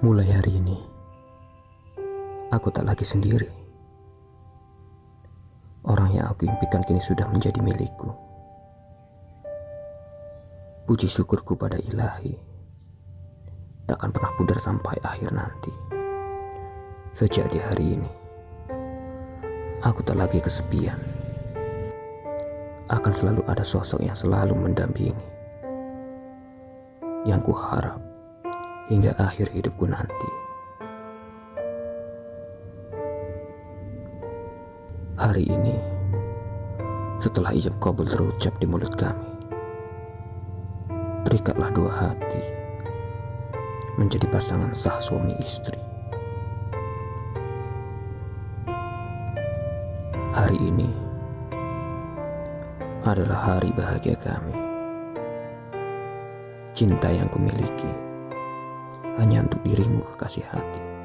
Mulai hari ini, aku tak lagi sendiri. Orang yang aku impikan kini sudah menjadi milikku. Puji syukurku pada ilahi, takkan pernah pudar sampai akhir nanti. Sejak di hari ini, aku tak lagi kesepian. Akan selalu ada sosok yang selalu mendampingi. Yang ku harap hingga akhir hidupku nanti. Hari ini, setelah ijab kabul terucap di mulut kami, berikatlah dua hati menjadi pasangan sah suami istri. Hari ini adalah hari bahagia kami. Cinta yang kumiliki hanya untuk dirimu kekasih hati.